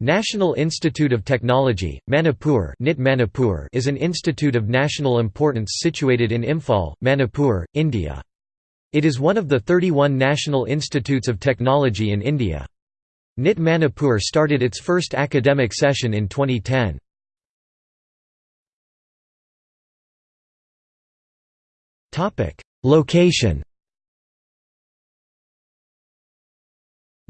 National Institute of Technology, Manipur, NIT Manipur is an institute of national importance situated in Imphal, Manipur, India. It is one of the 31 national institutes of technology in India. NIT Manipur started its first academic session in 2010. Location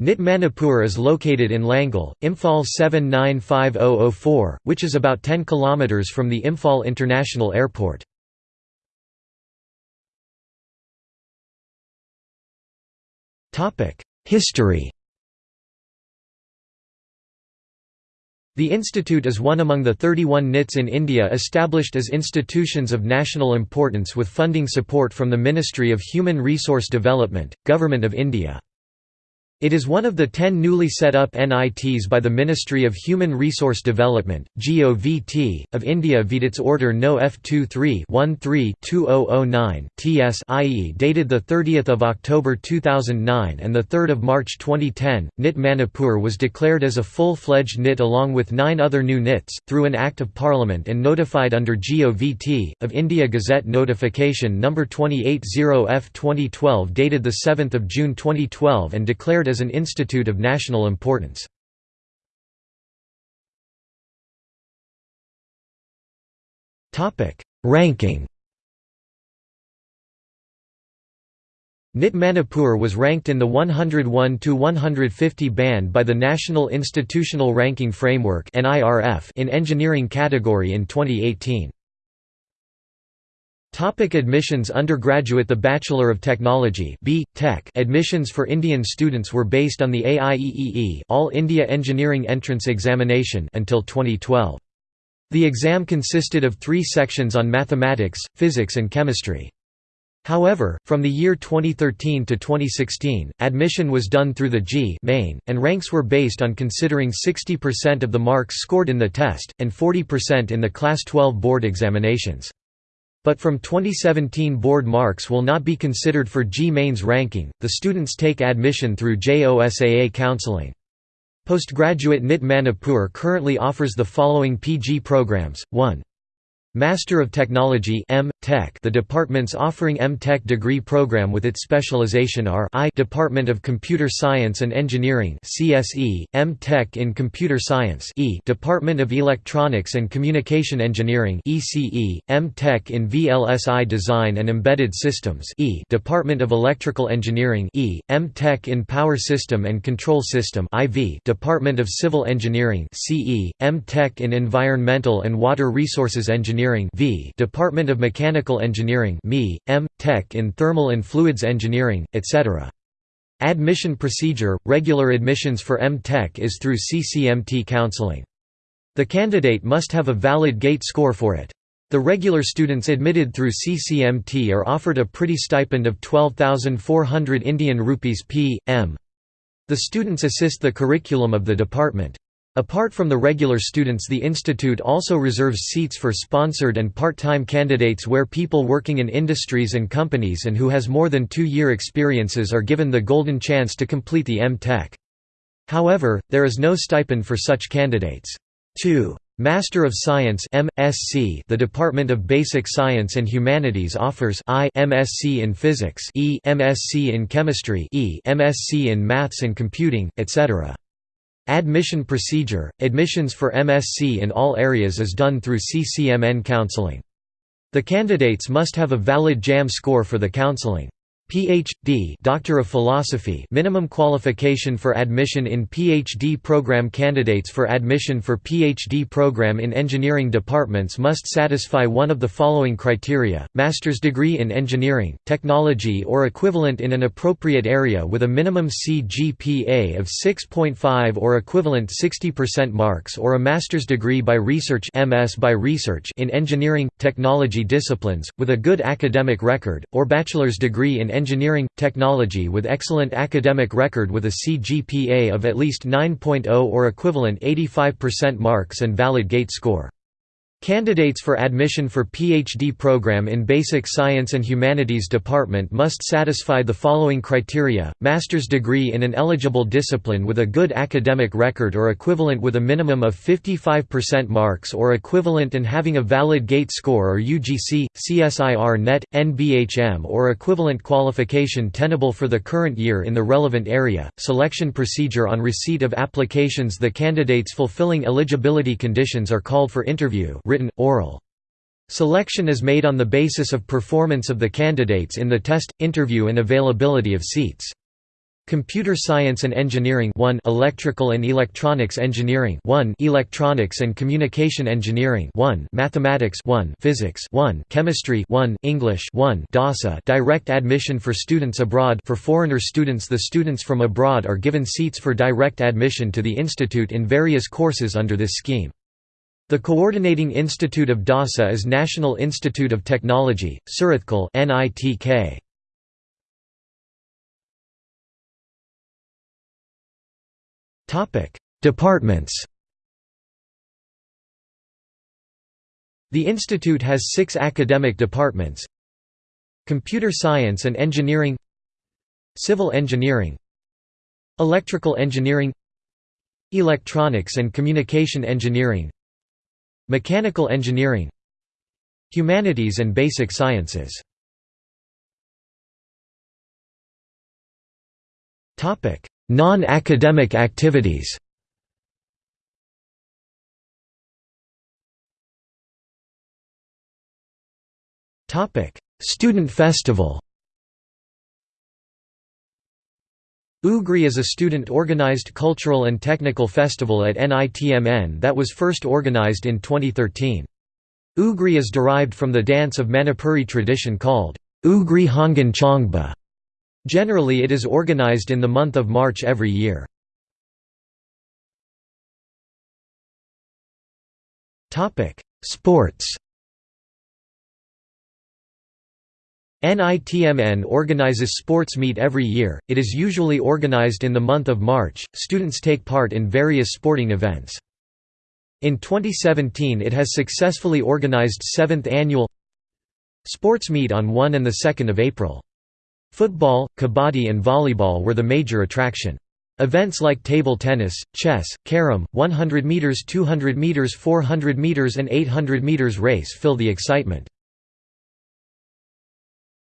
NIT Manipur is located in Langol, Imphal 795004, which is about 10 km from the Imphal International Airport. History The institute is one among the 31 NITs in India established as institutions of national importance with funding support from the Ministry of Human Resource Development, Government of India. It is one of the ten newly set up NITs by the Ministry of Human Resource Development, GOVT, of India via its Order No. F23-13-2009, TS i.e. dated 30 October 2009 and 3 March 2010. NIT Manipur was declared as a full-fledged NIT along with nine other new NITs, through an Act of Parliament and notified under GOVT, of India Gazette Notification No. 280 F 2012 dated 7 June 2012 and declared as an institute of national importance. Ranking NIT Manipur was ranked in the 101 to 150 band by the National Institutional Ranking Framework in engineering category in 2018. Topic admissions Undergraduate The Bachelor of Technology B. Tech admissions for Indian students were based on the AIEEE All India Engineering Entrance Examination until 2012. The exam consisted of three sections on mathematics, physics and chemistry. However, from the year 2013 to 2016, admission was done through the JEE main, and ranks were based on considering 60% of the marks scored in the test, and 40% in the Class 12 board examinations. But from 2017 board marks will not be considered for JEE Main's ranking, the students take admission through JOSAA counseling. Postgraduate NIT Manipur currently offers the following PG programs, 1. Master of Technology M. Tech the departments offering M. Tech degree program with its specialization are I Department of Computer Science and Engineering CSE, M. Tech in Computer Science E Department of Electronics and Communication Engineering ECE, M. Tech in VLSI Design and Embedded Systems E Department of Electrical Engineering E, M. Tech in Power System and Control System IV Department of Civil Engineering CE, M. Tech in Environmental and Water Resources Engineering Engineering v Department of Mechanical Engineering ME, M. Tech in Thermal and Fluids Engineering, etc. Admission procedure – Regular admissions for M. Tech is through CCMT counseling. The candidate must have a valid GATE score for it. The regular students admitted through CCMT are offered a pretty stipend of 12,400 Indian rupees p. m. The students assist the curriculum of the department. Apart from the regular students the institute also reserves seats for sponsored and part-time candidates where people working in industries and companies and who has more than two-year experiences are given the golden chance to complete the M.Tech. However, there is no stipend for such candidates. 2. Master of Science MSc The Department of Basic Science and Humanities offers I MSc in Physics E MSc in Chemistry E MSc in Maths and Computing, etc. Admission procedure – Admissions for MSc in all areas is done through CCMN counseling. The candidates must have a valid JAM score for the counseling. Ph.D. Doctor of Philosophy minimum qualification for admission in PhD program Candidates for admission for PhD program in engineering departments must satisfy one of the following criteria, master's degree in engineering, technology or equivalent in an appropriate area with a minimum CGPA of 6.5 or equivalent 60% marks or a master's degree by research MS by research in engineering, technology disciplines, with a good academic record, or bachelor's degree in engineering, technology with excellent academic record with a CGPA of at least 9.0 or equivalent 85% marks and valid GATE score. Candidates for admission for PhD program in Basic Science and Humanities department must satisfy the following criteria, master's degree in an eligible discipline with a good academic record or equivalent with a minimum of 55% marks or equivalent and having a valid GATE score or UGC, CSIR net, NBHM or equivalent qualification tenable for the current year in the relevant area. Selection procedure on receipt of applications The candidates fulfilling eligibility conditions are called for interview written, oral. Selection is made on the basis of performance of the candidates in the test, interview and availability of seats. Computer Science and Engineering 1 Electrical and Electronics Engineering 1 Electronics and Communication Engineering 1 Mathematics 1 Physics 1 Chemistry 1 English 1 DASA Direct admission for students abroad for foreigner students the students from abroad are given seats for direct admission to the institute in various courses under this scheme. The coordinating institute of DASA is National Institute of Technology, Surathkal NITK. Topic: Departments. The institute has 6 academic departments. Computer Science and Engineering Civil Engineering Electrical Engineering Electronics and Communication Engineering Mechanical engineering Humanities and basic sciences. Non-academic activities. Student festival UGRI is a student-organized cultural and technical festival at NITMN that was first organized in 2013. UGRI is derived from the dance of Manipuri tradition called Ugri Hongan Chongba. Generally it is organized in the month of March every year. Sports NITMN organizes sports meet every year, it is usually organized in the month of March, students take part in various sporting events. In 2017 it has successfully organized 7th annual sports meet on 1 and 2 April. Football, kabaddi and volleyball were the major attraction. Events like table tennis, chess, carom, 100 meters, 200 meters, 400 meters and 800 meters race fill the excitement.